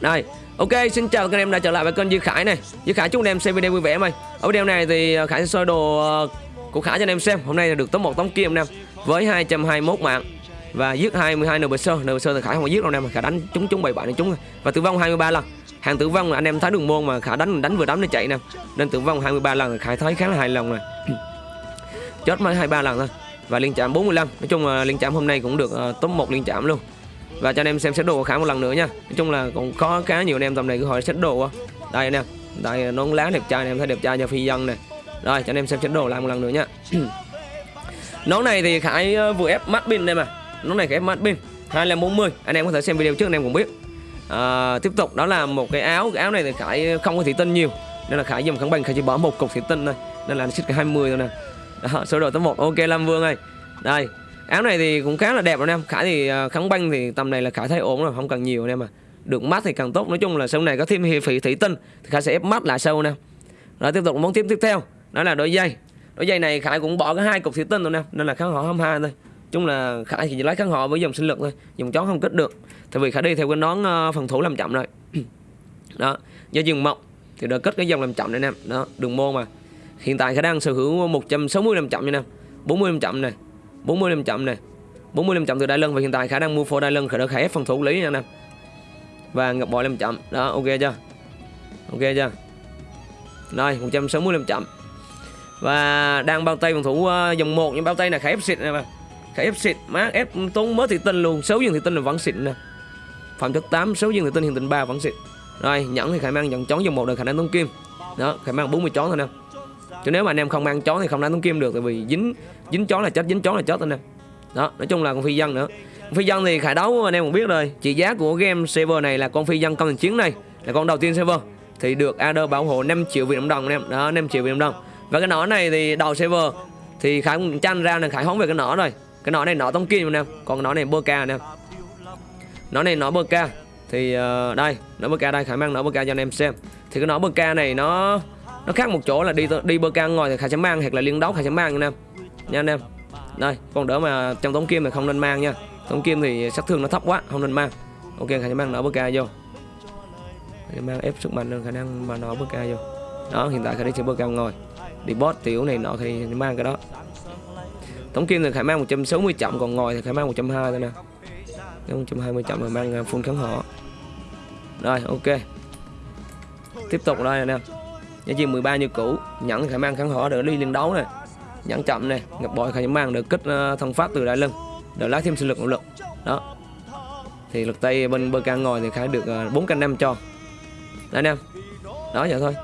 Đây, ok, xin chào các anh em đã trở lại với kênh Duy Khải này. Duy Khải chúc anh em xem video vui vẻ mày. Ở video này thì ờ, Khải sẽ soi đồ ờ, của Khải cho anh em xem. Hôm nay là được top 1 tống kim anh em với 221 mạng và giết 22 NBC. NBC thì Khải không có giết đâu em, mà Khải đánh chúng chúng 77 này chúng và tử vong 23 lần. Hàng tử vong là anh em thấy đường môn mà Khải đánh đánh vừa đấm nó chạy nè. Nên tử vong 23 lần thì Khải thấy khá là hài lòng này. Chết mới 23 lần thôi. Và liên chạm 45. Nói chung là liên chạm hôm nay cũng được uh, top 1 liên chạm luôn và cho anh em xem xét đồ khá một lần nữa nha. Nói chung là còn có khá nhiều anh em tầm này cứ hỏi xét đồ đây anh em đây nón lá đẹp trai anh em thấy đẹp trai cho phi dân này rồi cho anh em xem xét đồ lại một lần nữa nha. Nón này thì Khải ờ, vừa ép mắt pin đây mà. Nón này Khải ép mắt pin 2540 anh em có thể xem video trước anh em cũng biết. À, tiếp tục đó là một cái áo. Cái áo này thì Khải không có thủy tinh nhiều. Nên là Khải dùng kháng bằng Khải chỉ bỏ một cục thủy tinh thôi. Nên là xích cái 20 thôi nè. Đó, số đồ tới một ok Lam Vương ơi. Đây áo này thì cũng khá là đẹp anh em. Khải thì à, kháng băng thì tầm này là khải thấy ổn rồi không cần nhiều anh em mà được mắt thì càng tốt. Nói chung là sau này có thêm hiệp phỉ thủy tinh thì khải sẽ ép mắt lại sâu nè rồi tiếp tục món tiếp tiếp theo. Đó là đôi dây đôi dây này khải cũng bỏ cái hai cục thủy tinh rồi nè nên là kháng họ 22 thôi. Chung là khải chỉ lấy kháng họ với dòng sinh lực thôi dùng chó không kích được. Tại vì khải đi theo cái nón uh, phòng thủ làm chậm rồi. Đó do dừng mộng thì đã kết cái dòng làm chậm này nè đó đường môn mà. Hiện tại khải đang sở hữu 160 làm chậm nha nè 40 làm chậm này. 40 điểm chậm này 40 điểm chậm từ Đại Lân và hiện tại khả năng mua phô Đại Lân khởi khải ép phòng thủ lý nha anh em và ngập bội điểm chậm. Đó ok chưa? Ok chưa? Rồi 160 điểm chậm. Và đang bao tay phòng thủ uh, dòng 1 nhưng bao tay là khải ép xịt nè mà khải ép xịt má ép tốn mới thị tinh luôn. Số dương thị tinh là vẫn xịt nè. Phạm chất 8 số dương thị tinh hiện tinh 3 vẫn xịt. Rồi nhẫn thì khả năng nhận chón dòng 1 đời khả năng tống kim. Đó khả năng 40 chón thôi nè chứ nếu mà anh em không ăn chó thì không đánh tống kim được tại vì dính dính chó là chết dính chó là chết anh em. Đó nói chung là con phi dân nữa. Con phi dân thì khải đấu anh em cũng biết rồi. Trị giá của game server này là con phi dân công thành chiến này là con đầu tiên server. Thì được Adder bảo hộ 5 triệu Việt Nam đồng anh em. Đó 5 triệu Việt Nam đồng. Và cái nỏ này thì đầu server thì khải cũng chăn ra là khải hóng về cái nỏ rồi. Cái nỏ này nỏ tống kim anh em còn nỏ này bơ ca anh em. Nỏ này nỏ bơ ca. Thì uh, đây nỏ bơ ca đây khải mang nỏ bơ ca cho anh em xem. Thì cái nỏ bơ ca này nó nó khác một chỗ là đi đi bơ ca ngồi thì khả sẽ mang hoặc là liên đấu khả sẽ mang anh em. Nha anh em. Đây còn đỡ mà trong tống kim thì không nên mang nha. Tống kim thì sát thương nó thấp quá, không nên mang. Ok khả sẽ mang nở bơ ca vô. Khải mang ép sức mạnh lên khả năng mà nở bơ ca vô. Đó, hiện tại khả đi chơi bơ ca ngồi. Đi boss tiểu này nọ thì mang cái đó. Tống kim thì khả mang 160 chậm, còn ngồi thì khả mang 120 thôi nè. 120 chậm rồi mang à, full kháng họ rồi, ok. Tiếp tục đây anh em giá trị 13 như cũ. Nhẫn khả mang kháng hỏa được đi liên đấu này. Nhẫn chậm này. Ngập bội khả mang được kích thông thân pháp từ đại lưng được lái thêm sinh lực nội lực đó. Thì lực tay bên bơ can ngồi thì khả được ờ, bốn 4 canh năm cho. Đấy anh em. Đó vậy thôi.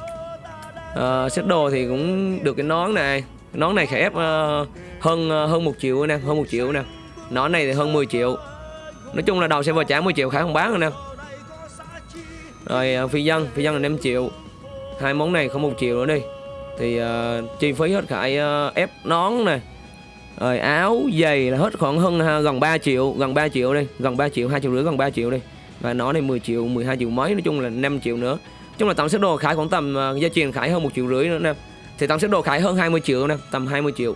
À, xếp đồ thì cũng được cái nón này. Cái nón này khả ép uh, hơn uh, hơn một triệu nè hơn một triệu nè. Nón này thì hơn 10 triệu. Nói chung là đầu sẽ vào trả 10 triệu khả không bán rồi nè. Rồi phi dân phi dân là 5 triệu hai món này không một triệu nữa đi. Thì uh, chi phí hết khải uh, ờ, ép nón nè rồi áo giày là hết khoảng hơn uh, gần 3 triệu gần 3 triệu đi gần 3 triệu hai triệu rưỡi gần 3 triệu đi. Và nó này 10 triệu 12 triệu mấy nói chung là 5 triệu nữa. Chung là tổng sức đồ khải khoảng tầm uh, gia truyền khải hơn một triệu rưỡi nữa nè. Thì tổng sức đồ khải hơn 20 triệu nè tầm 20 triệu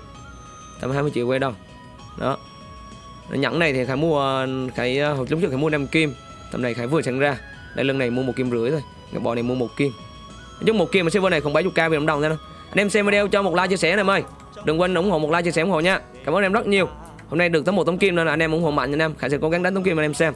tầm 20 triệu quay đâu đó. Nhẫn này thì khải mua khải hồi lúc trước khải mua 5 kim tầm này khải vừa sẵn ra. Đây lần này mua một kim rưỡi thôi cái bò này mua một kim chung một kim mà server này khoảng 70k Việt Nam đồng thôi anh em xem video cho một like chia sẻ này em ơi. Đừng quên ủng hộ một like chia sẻ ủng hộ nha. Cảm ơn em rất nhiều. Hôm nay được tấm một tấm kim nên là anh em ủng hộ mạnh anh em. Khải sẽ cố gắng đánh tấm kim anh em xem.